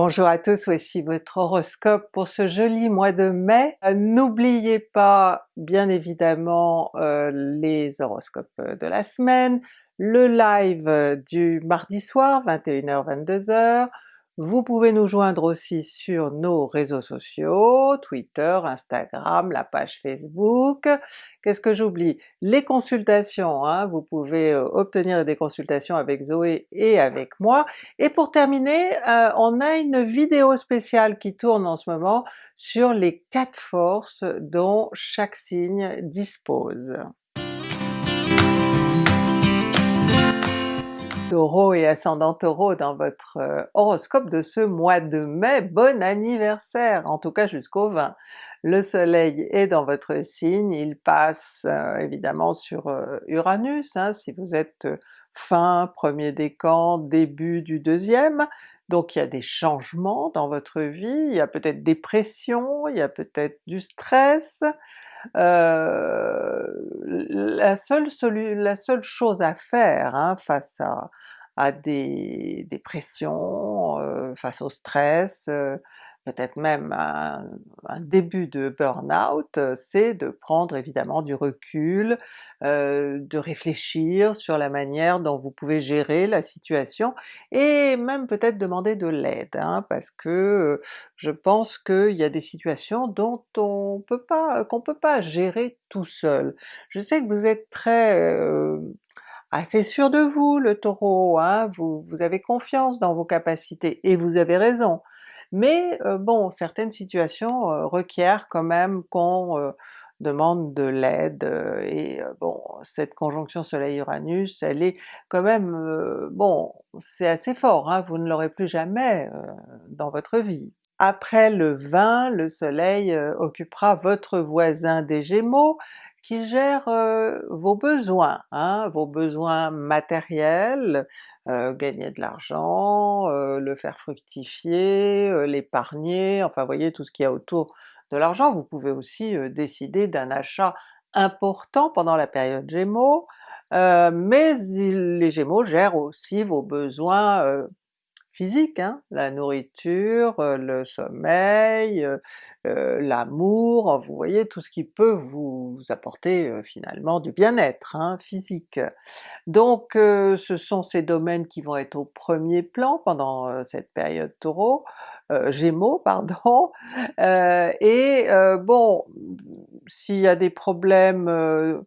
Bonjour à tous, voici votre horoscope pour ce joli mois de mai. Euh, n'oubliez pas bien évidemment euh, les horoscopes de la semaine, le live du mardi soir 21h-22h, vous pouvez nous joindre aussi sur nos réseaux sociaux, Twitter, Instagram, la page Facebook. Qu'est-ce que j'oublie? Les consultations, hein, vous pouvez euh, obtenir des consultations avec Zoé et avec moi. Et pour terminer, euh, on a une vidéo spéciale qui tourne en ce moment sur les quatre forces dont chaque signe dispose. Taureau et ascendant Taureau dans votre euh, horoscope de ce mois de mai, bon anniversaire! En tout cas jusqu'au 20. Le soleil est dans votre signe, il passe euh, évidemment sur euh, Uranus, hein, si vous êtes fin premier décan, début du deuxième, donc il y a des changements dans votre vie, il y a peut-être des pressions, il y a peut-être du stress, la, seule la seule chose à faire hein, face à, des, des pressions, face au stress, peut-être même un, début de burn-out, c'est de prendre évidemment du recul, euh, de réfléchir sur la manière dont vous pouvez gérer la situation, et même peut-être demander de l'aide, hein, parce que je pense qu'il y a des situations dont on peut pas, qu'on peut pas gérer tout seul. Je sais que vous êtes très euh, assez sûr de vous le Taureau, hein, vous avez confiance dans vos capacités, et vous avez raison, mais euh, bon, certaines situations euh, requièrent quand même qu'on euh, demande de l'aide, et bon, cette conjonction Soleil-Uranus, elle est quand même, bon, c'est assez fort, hein, vous ne l'aurez plus jamais dans votre vie. Après le 20, le soleil occupera votre voisin des Gémeaux, qui gère vos besoins, hein, vos besoins matériels, gagner de l'argent, le faire fructifier, l'épargner, enfin voyez tout ce qu'il y a autour de l'argent. Vous pouvez aussi décider d'un achat important pendant la période Gémeaux, mais les Gémeaux gèrent aussi vos besoins physique, hein, la nourriture, euh, le sommeil, euh, euh, l'amour, vous voyez tout ce qui peut vous apporter finalement du bien-être hein, physique. Donc ce sont ces domaines qui vont être au premier plan pendant cette période Taureau, Gémeaux pardon, et bon, s'il y a des problèmes,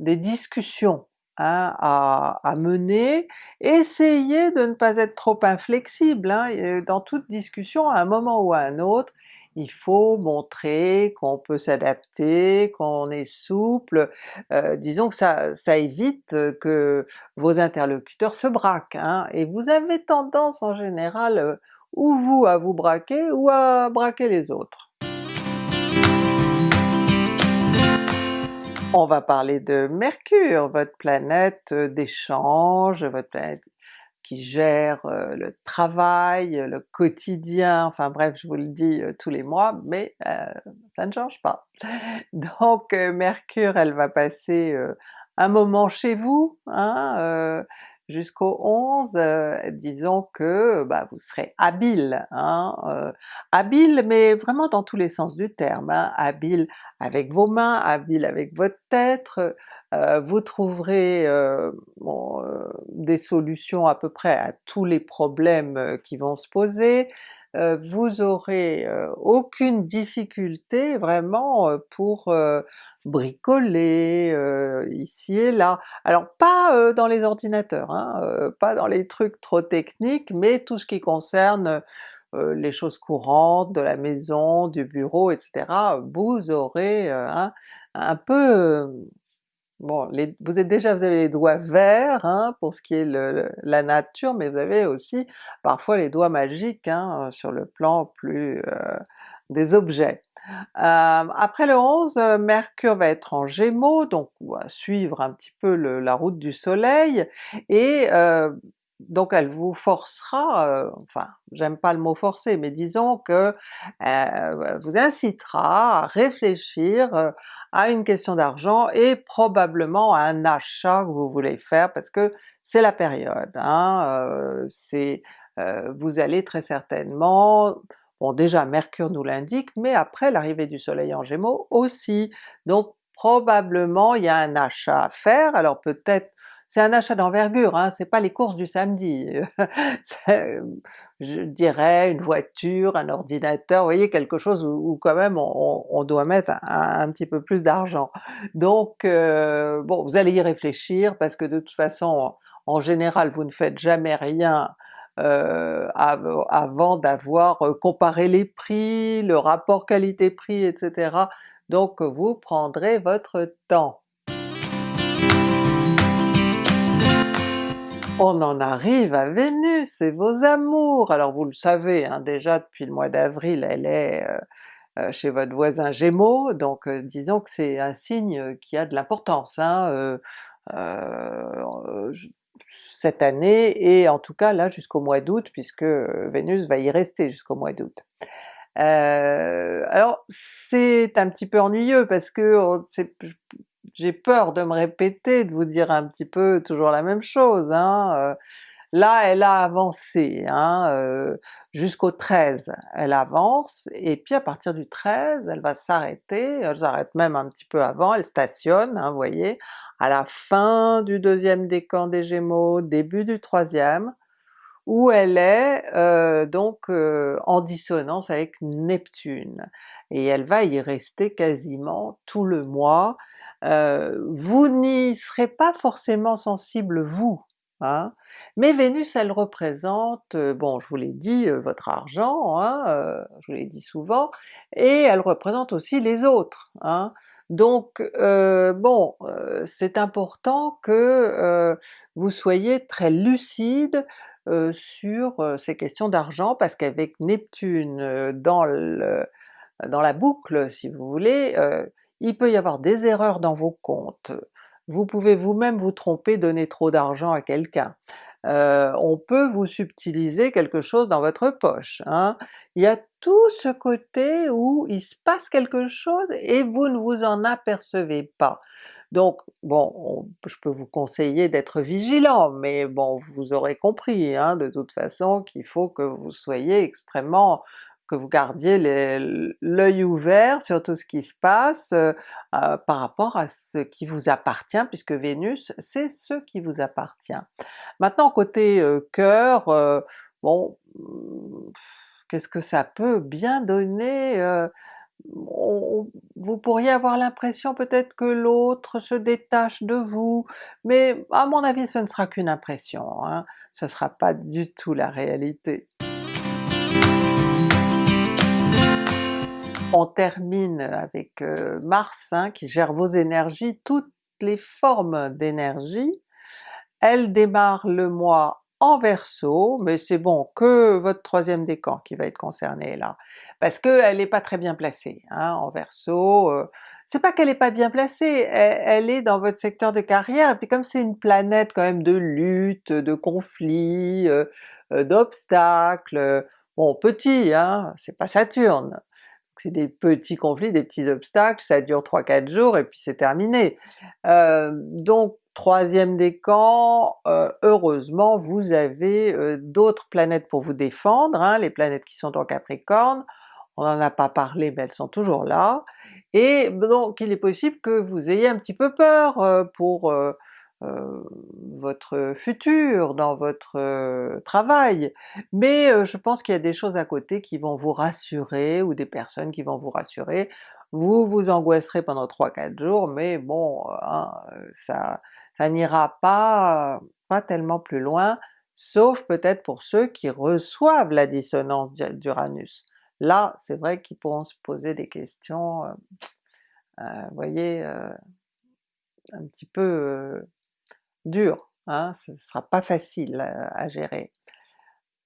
des discussions Hein, à, mener, essayez de ne pas être trop inflexible, hein, dans toute discussion à un moment ou à un autre, il faut montrer qu'on peut s'adapter, qu'on est souple, euh, disons que ça, ça évite que vos interlocuteurs se braquent, hein, et vous avez tendance en général euh, ou vous à vous braquer ou à braquer les autres. On va parler de Mercure, votre planète euh, d'échange, votre planète qui gère euh, le travail, le quotidien, enfin bref je vous le dis euh, tous les mois, mais ça ne change pas. Donc Mercure elle va passer un moment chez vous, hein, jusqu'au 11, euh, disons que bah, vous serez habile, hein, euh, habile mais vraiment dans tous les sens du terme, hein, habile avec vos mains, habile avec votre tête, euh, vous trouverez des solutions à peu près à tous les problèmes qui vont se poser, vous aurez aucune difficulté vraiment pour bricoler euh, ici et là. Alors pas euh, dans les ordinateurs, hein, euh, pas dans les trucs trop techniques, mais tout ce qui concerne les choses courantes de la maison, du bureau, etc. Vous aurez un peu Bon, vous êtes déjà, vous avez les doigts verts hein, pour ce qui est la nature, mais vous avez aussi parfois les doigts magiques hein, sur le plan plus des objets. Euh, après le 11, Mercure va être en Gémeaux, donc on va suivre un petit peu la route du soleil, et euh, donc elle vous forcera, euh, enfin j'aime pas le mot forcer, mais disons que vous incitera à réfléchir à une question d'argent et probablement à un achat que vous voulez faire parce que c'est la période, hein, c'est vous allez très certainement Bon déjà Mercure nous l'indique, mais après l'arrivée du soleil en Gémeaux aussi, donc probablement il y a un achat à faire, alors peut-être c'est un achat d'envergure, hein, c'est pas les courses du samedi, je dirais une voiture, un ordinateur, vous voyez quelque chose où, quand même on, doit mettre un, petit peu plus d'argent. Donc euh, bon, vous allez y réfléchir parce que de toute façon en général vous ne faites jamais rien euh, avant d'avoir euh, comparé les prix, le rapport qualité-prix, etc. Donc vous prendrez votre temps. On en arrive à Vénus et vos amours! Alors vous le savez hein, déjà depuis le mois d'avril elle est euh, chez votre voisin Gémeaux, donc disons que c'est un signe qui a de l'importance. Hein, cette année, et en tout cas là jusqu'au mois d'août, puisque euh, Vénus va y rester jusqu'au mois d'août. Euh, alors c'est un petit peu ennuyeux parce que j'ai peur de me répéter, de vous dire un petit peu toujours la même chose. Hein. Euh, là elle a avancé, hein, jusqu'au 13 elle avance, et puis à partir du 13 elle va s'arrêter, elle s'arrête même un petit peu avant, elle stationne, hein, vous voyez, à la fin du deuxième décan des Gémeaux, début du troisième, où elle est euh, donc euh, en dissonance avec Neptune, et elle va y rester quasiment tout le mois. Euh, vous n'y serez pas forcément sensible vous, mais Vénus elle représente, bon je vous l'ai dit, votre argent, hein, je vous l'ai dit souvent, et elle représente aussi les autres. Hein. Donc euh, bon, euh, c'est important que euh, vous soyez très lucide sur ces questions d'argent, parce qu'avec Neptune dans, dans la boucle si vous voulez, il peut y avoir des erreurs dans vos comptes, vous pouvez vous-même vous tromper, donner trop d'argent à quelqu'un, euh, on peut vous subtiliser quelque chose dans votre poche. Hein. Il y a tout ce côté où il se passe quelque chose et vous ne vous en apercevez pas. Donc bon, je peux vous conseiller d'être vigilant, mais bon vous aurez compris hein, de toute façon qu'il faut que vous soyez extrêmement que vous gardiez l'œil ouvert sur tout ce qui se passe euh, euh, par rapport à ce qui vous appartient, puisque Vénus c'est ce qui vous appartient. Maintenant côté euh, cœur, bon, qu'est-ce que ça peut bien donner? vous pourriez avoir l'impression peut-être que l'autre se détache de vous, mais à mon avis ce ne sera qu'une impression, hein, ce sera pas du tout la réalité. On termine avec euh, Mars hein, qui gère vos énergies, toutes les formes d'énergie. Elle démarre le mois en Verseau, mais c'est bon que votre troisième décan qui va être concerné là, parce qu'elle n'est pas très bien placée hein, en Verseau. Euh, c'est pas qu'elle est pas bien placée, elle, est dans votre secteur de carrière, et puis comme c'est une planète quand même de lutte, de conflits, euh, d'obstacles, bon petit, hein, c'est pas Saturne, c'est des petits conflits, des petits obstacles, ça dure 3-4 jours et puis c'est terminé. Euh, donc troisième décan, euh, heureusement vous avez euh, d'autres planètes pour vous défendre, hein, les planètes qui sont en Capricorne, on n'en a pas parlé mais elles sont toujours là, et donc il est possible que vous ayez un petit peu peur pour euh, votre futur, dans votre euh, travail, mais euh, je pense qu'il y a des choses à côté qui vont vous rassurer, ou des personnes qui vont vous rassurer. Vous vous angoisserez pendant 3-4 jours, mais bon, hein, ça, ça n'ira pas, pas tellement plus loin, sauf peut-être pour ceux qui reçoivent la dissonance d'Uranus. Là, c'est vrai qu'ils pourront se poser des questions, vous voyez, un petit peu dur, hein, ce ne sera pas facile à, gérer.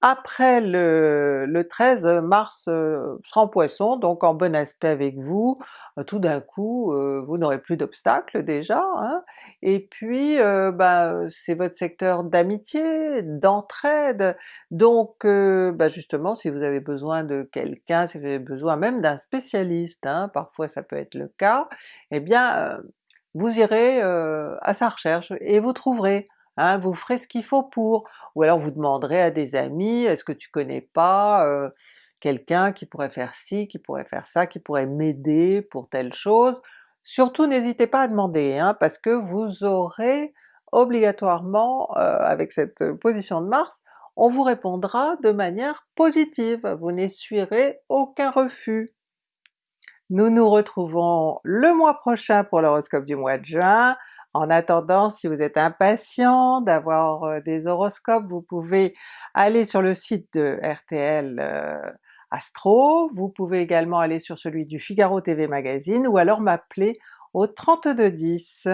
Après le, le 13, Mars euh, sera en Poisson, donc en bon aspect avec vous, euh, tout d'un coup euh, vous n'aurez plus d'obstacles déjà, hein, et puis bah, c'est votre secteur d'amitié, d'entraide, donc bah, justement si vous avez besoin de quelqu'un, si vous avez besoin même d'un spécialiste, hein, parfois ça peut être le cas, eh bien vous irez à sa recherche et vous trouverez hein, vous ferez ce qu'il faut pour, ou alors vous demanderez à des amis, est-ce que tu connais pas euh, quelqu'un qui pourrait faire ci, qui pourrait faire ça, qui pourrait m'aider pour telle chose? Surtout n'hésitez pas à demander, hein, parce que vous aurez obligatoirement, euh, avec cette position de Mars, on vous répondra de manière positive, vous n'essuierez aucun refus. Nous nous retrouvons le mois prochain pour l'horoscope du mois de juin. En attendant, si vous êtes impatient d'avoir euh, des horoscopes, vous pouvez aller sur le site de RTL euh, Astro, vous pouvez également aller sur celui du Figaro TV Magazine ou alors m'appeler au 3210.